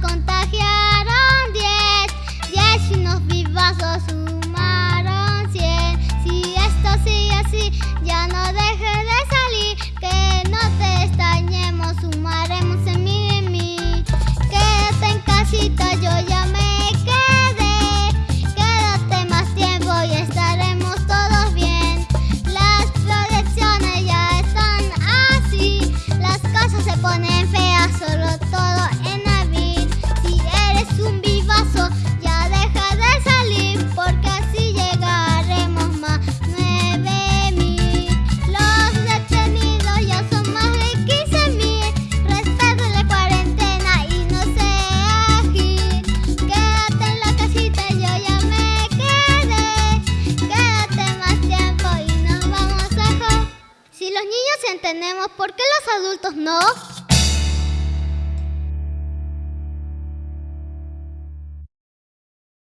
coronas niños entendemos, ¿por qué los adultos no?